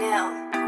now.